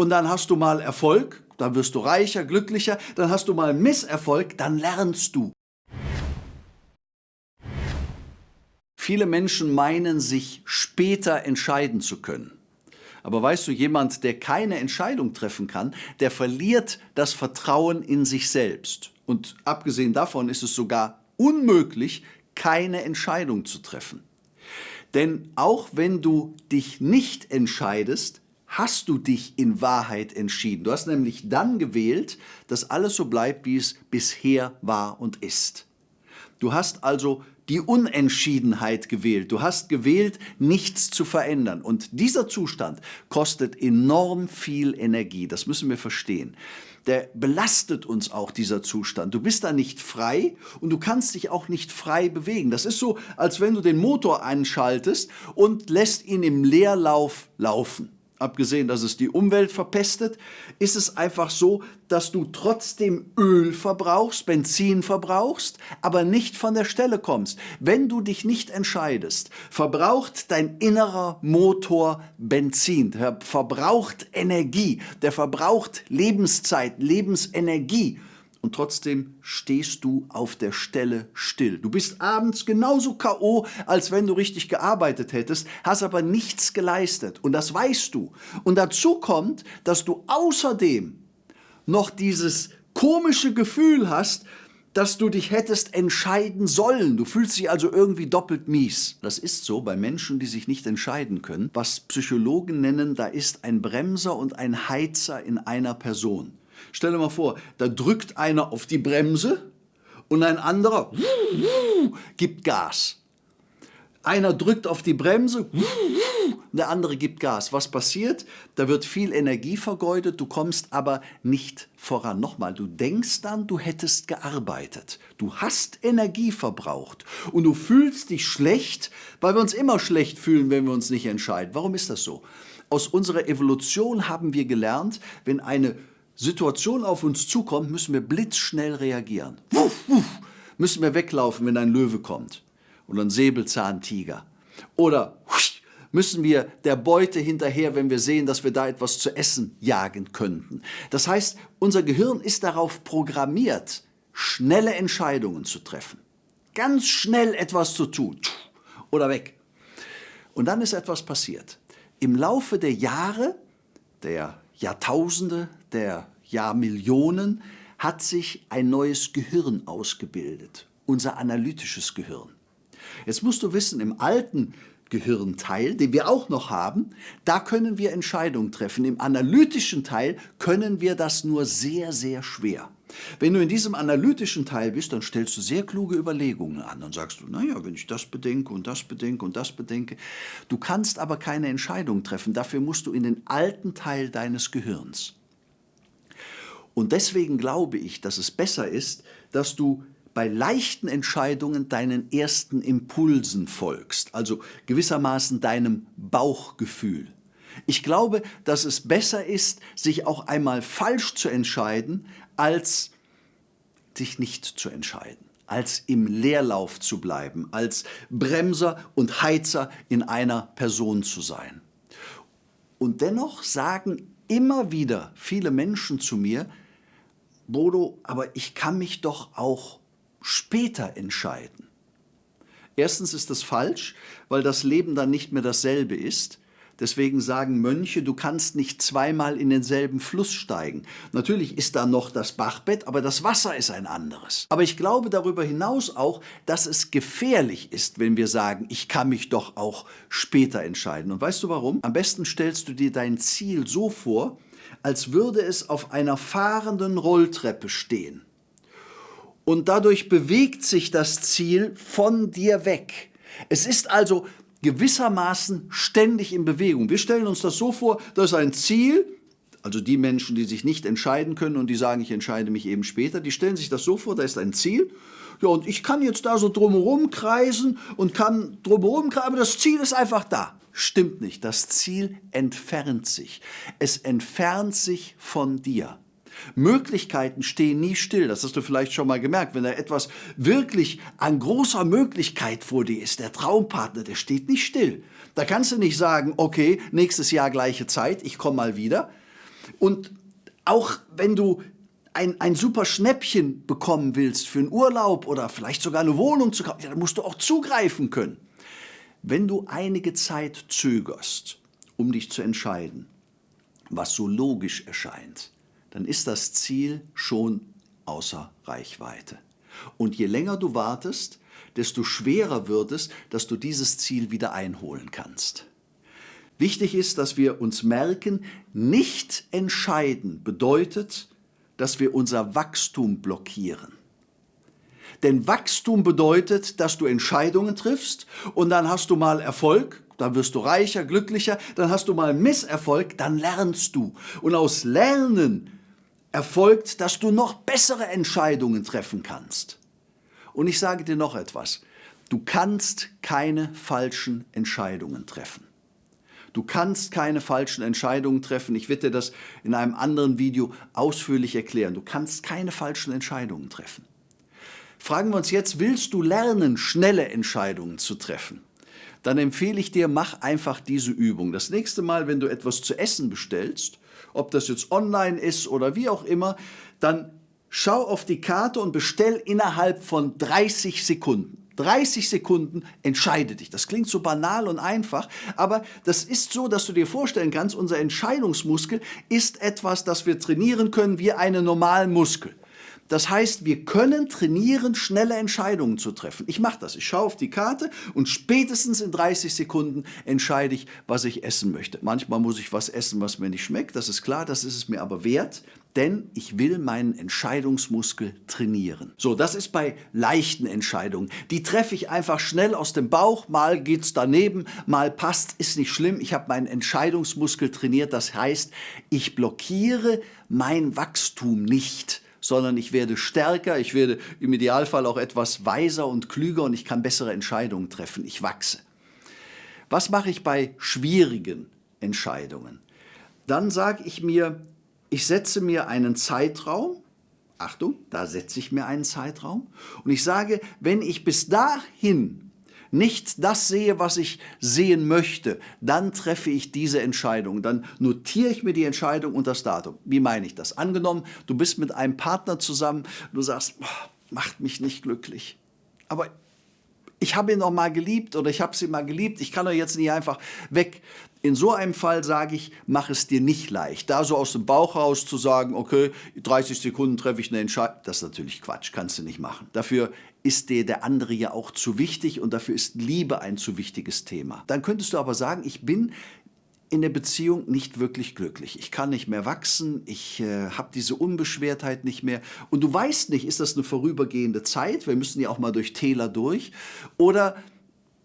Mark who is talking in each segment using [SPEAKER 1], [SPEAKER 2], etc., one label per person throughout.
[SPEAKER 1] und dann hast du mal Erfolg, dann wirst du reicher, glücklicher, dann hast du mal Misserfolg, dann lernst du. Viele Menschen meinen, sich später entscheiden zu können. Aber weißt du, jemand, der keine Entscheidung treffen kann, der verliert das Vertrauen in sich selbst. Und abgesehen davon ist es sogar unmöglich, keine Entscheidung zu treffen. Denn auch wenn du dich nicht entscheidest, hast du dich in Wahrheit entschieden. Du hast nämlich dann gewählt, dass alles so bleibt, wie es bisher war und ist. Du hast also die Unentschiedenheit gewählt. Du hast gewählt, nichts zu verändern. Und dieser Zustand kostet enorm viel Energie. Das müssen wir verstehen. Der belastet uns auch, dieser Zustand. Du bist da nicht frei und du kannst dich auch nicht frei bewegen. Das ist so, als wenn du den Motor einschaltest und lässt ihn im Leerlauf laufen abgesehen, dass es die Umwelt verpestet, ist es einfach so, dass du trotzdem Öl verbrauchst, Benzin verbrauchst, aber nicht von der Stelle kommst. Wenn du dich nicht entscheidest, verbraucht dein innerer Motor Benzin, der verbraucht Energie, der verbraucht Lebenszeit, Lebensenergie und trotzdem stehst du auf der Stelle still. Du bist abends genauso K.O., als wenn du richtig gearbeitet hättest, hast aber nichts geleistet und das weißt du. Und dazu kommt, dass du außerdem noch dieses komische Gefühl hast, dass du dich hättest entscheiden sollen. Du fühlst dich also irgendwie doppelt mies. Das ist so bei Menschen, die sich nicht entscheiden können, was Psychologen nennen, da ist ein Bremser und ein Heizer in einer Person. Stell dir mal vor, da drückt einer auf die Bremse und ein anderer gibt Gas. Einer drückt auf die Bremse, der andere gibt Gas. Was passiert? Da wird viel Energie vergeudet, du kommst aber nicht voran. Nochmal, du denkst dann, du hättest gearbeitet. Du hast Energie verbraucht und du fühlst dich schlecht, weil wir uns immer schlecht fühlen, wenn wir uns nicht entscheiden. Warum ist das so? Aus unserer Evolution haben wir gelernt, wenn eine Situation auf uns zukommt, müssen wir blitzschnell reagieren. Wuff, wuff, müssen wir weglaufen, wenn ein Löwe kommt oder ein Säbelzahntiger. Oder müssen wir der Beute hinterher, wenn wir sehen, dass wir da etwas zu essen jagen könnten. Das heißt, unser Gehirn ist darauf programmiert, schnelle Entscheidungen zu treffen. Ganz schnell etwas zu tun oder weg. Und dann ist etwas passiert. Im Laufe der Jahre, der Jahrtausende, der Jahrmillionen hat sich ein neues Gehirn ausgebildet, unser analytisches Gehirn. Jetzt musst du wissen, im alten Gehirnteil, den wir auch noch haben, da können wir Entscheidungen treffen. Im analytischen Teil können wir das nur sehr, sehr schwer. Wenn du in diesem analytischen Teil bist, dann stellst du sehr kluge Überlegungen an. Dann sagst du, naja, wenn ich das bedenke und das bedenke und das bedenke. Du kannst aber keine Entscheidung treffen. Dafür musst du in den alten Teil deines Gehirns. Und deswegen glaube ich, dass es besser ist, dass du bei leichten Entscheidungen deinen ersten Impulsen folgst, also gewissermaßen deinem Bauchgefühl. Ich glaube, dass es besser ist, sich auch einmal falsch zu entscheiden, als sich nicht zu entscheiden, als im Leerlauf zu bleiben, als Bremser und Heizer in einer Person zu sein. Und dennoch sagen immer wieder viele Menschen zu mir, Bodo, aber ich kann mich doch auch später entscheiden. Erstens ist das falsch, weil das Leben dann nicht mehr dasselbe ist. Deswegen sagen Mönche, du kannst nicht zweimal in denselben Fluss steigen. Natürlich ist da noch das Bachbett, aber das Wasser ist ein anderes. Aber ich glaube darüber hinaus auch, dass es gefährlich ist, wenn wir sagen, ich kann mich doch auch später entscheiden. Und weißt du warum? Am besten stellst du dir dein Ziel so vor, als würde es auf einer fahrenden Rolltreppe stehen. Und dadurch bewegt sich das Ziel von dir weg. Es ist also gewissermaßen ständig in Bewegung. Wir stellen uns das so vor, da ist ein Ziel, also die Menschen, die sich nicht entscheiden können und die sagen, ich entscheide mich eben später, die stellen sich das so vor, da ist ein Ziel ja, und ich kann jetzt da so drumherum kreisen und kann drumherum kreisen, aber das Ziel ist einfach da. Stimmt nicht, das Ziel entfernt sich. Es entfernt sich von dir. Möglichkeiten stehen nie still, das hast du vielleicht schon mal gemerkt. Wenn da etwas wirklich an großer Möglichkeit vor dir ist, der Traumpartner, der steht nicht still. Da kannst du nicht sagen, okay, nächstes Jahr gleiche Zeit, ich komme mal wieder. Und auch wenn du ein, ein super Schnäppchen bekommen willst für einen Urlaub oder vielleicht sogar eine Wohnung zu kaufen, ja, dann musst du auch zugreifen können. Wenn du einige Zeit zögerst, um dich zu entscheiden, was so logisch erscheint, dann ist das Ziel schon außer Reichweite. Und je länger du wartest, desto schwerer wird es, dass du dieses Ziel wieder einholen kannst. Wichtig ist, dass wir uns merken, nicht entscheiden bedeutet, dass wir unser Wachstum blockieren. Denn Wachstum bedeutet, dass du Entscheidungen triffst und dann hast du mal Erfolg, dann wirst du reicher, glücklicher, dann hast du mal Misserfolg, dann lernst du. Und aus Lernen erfolgt, dass du noch bessere Entscheidungen treffen kannst. Und ich sage dir noch etwas, du kannst keine falschen Entscheidungen treffen. Du kannst keine falschen Entscheidungen treffen. Ich werde dir das in einem anderen Video ausführlich erklären. Du kannst keine falschen Entscheidungen treffen. Fragen wir uns jetzt, willst du lernen, schnelle Entscheidungen zu treffen? Dann empfehle ich dir, mach einfach diese Übung. Das nächste Mal, wenn du etwas zu essen bestellst, ob das jetzt online ist oder wie auch immer, dann schau auf die Karte und bestell innerhalb von 30 Sekunden. 30 Sekunden entscheide dich. Das klingt so banal und einfach, aber das ist so, dass du dir vorstellen kannst, unser Entscheidungsmuskel ist etwas, das wir trainieren können wie einen normalen Muskel. Das heißt, wir können trainieren, schnelle Entscheidungen zu treffen. Ich mache das. Ich schaue auf die Karte und spätestens in 30 Sekunden entscheide ich, was ich essen möchte. Manchmal muss ich was essen, was mir nicht schmeckt. Das ist klar, das ist es mir aber wert, denn ich will meinen Entscheidungsmuskel trainieren. So, das ist bei leichten Entscheidungen. Die treffe ich einfach schnell aus dem Bauch. Mal geht es daneben, mal passt, ist nicht schlimm. Ich habe meinen Entscheidungsmuskel trainiert. Das heißt, ich blockiere mein Wachstum nicht sondern ich werde stärker, ich werde im Idealfall auch etwas weiser und klüger und ich kann bessere Entscheidungen treffen. Ich wachse. Was mache ich bei schwierigen Entscheidungen? Dann sage ich mir, ich setze mir einen Zeitraum, Achtung, da setze ich mir einen Zeitraum und ich sage, wenn ich bis dahin nicht das sehe, was ich sehen möchte, dann treffe ich diese Entscheidung. Dann notiere ich mir die Entscheidung und das Datum. Wie meine ich das? Angenommen, du bist mit einem Partner zusammen, du sagst, macht mich nicht glücklich. Aber ich habe ihn noch mal geliebt oder ich habe sie mal geliebt, ich kann doch jetzt nicht einfach weg. In so einem Fall sage ich, mach es dir nicht leicht. Da so aus dem Bauch raus zu sagen, okay, 30 Sekunden treffe ich eine Entscheidung, das ist natürlich Quatsch, kannst du nicht machen. Dafür ist dir der andere ja auch zu wichtig und dafür ist Liebe ein zu wichtiges Thema. Dann könntest du aber sagen, ich bin in der Beziehung nicht wirklich glücklich. Ich kann nicht mehr wachsen, ich äh, habe diese Unbeschwertheit nicht mehr. Und du weißt nicht, ist das eine vorübergehende Zeit? Wir müssen ja auch mal durch Täler durch. Oder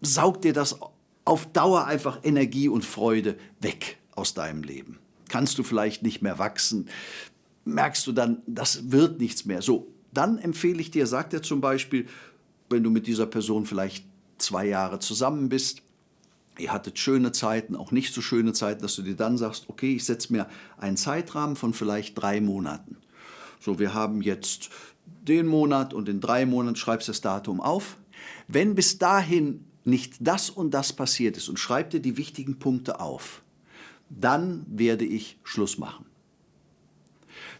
[SPEAKER 1] saugt dir das auf Dauer einfach Energie und Freude weg aus deinem Leben. Kannst du vielleicht nicht mehr wachsen, merkst du dann, das wird nichts mehr. So, dann empfehle ich dir, sagt er zum Beispiel, wenn du mit dieser Person vielleicht zwei Jahre zusammen bist, ihr hattet schöne Zeiten, auch nicht so schöne Zeiten, dass du dir dann sagst, okay, ich setze mir einen Zeitrahmen von vielleicht drei Monaten. So, wir haben jetzt den Monat und in drei Monaten schreibst du das Datum auf. Wenn bis dahin nicht das und das passiert ist und schreib dir die wichtigen Punkte auf, dann werde ich Schluss machen.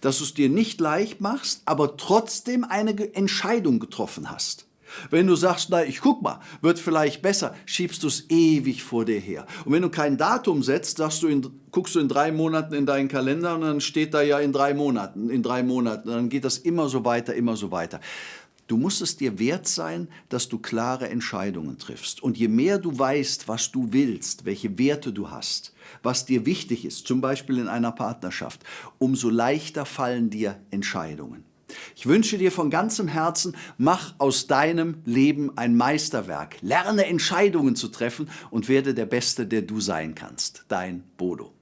[SPEAKER 1] Dass du es dir nicht leicht machst, aber trotzdem eine Entscheidung getroffen hast. Wenn du sagst, na, ich guck mal, wird vielleicht besser, schiebst du es ewig vor dir her. Und wenn du kein Datum setzt, sagst du in, guckst du in drei Monaten in deinen Kalender und dann steht da ja in drei Monaten, in drei Monaten. Dann geht das immer so weiter, immer so weiter. Du musst es dir wert sein, dass du klare Entscheidungen triffst. Und je mehr du weißt, was du willst, welche Werte du hast, was dir wichtig ist, zum Beispiel in einer Partnerschaft, umso leichter fallen dir Entscheidungen. Ich wünsche dir von ganzem Herzen, mach aus deinem Leben ein Meisterwerk. Lerne Entscheidungen zu treffen und werde der Beste, der du sein kannst. Dein Bodo.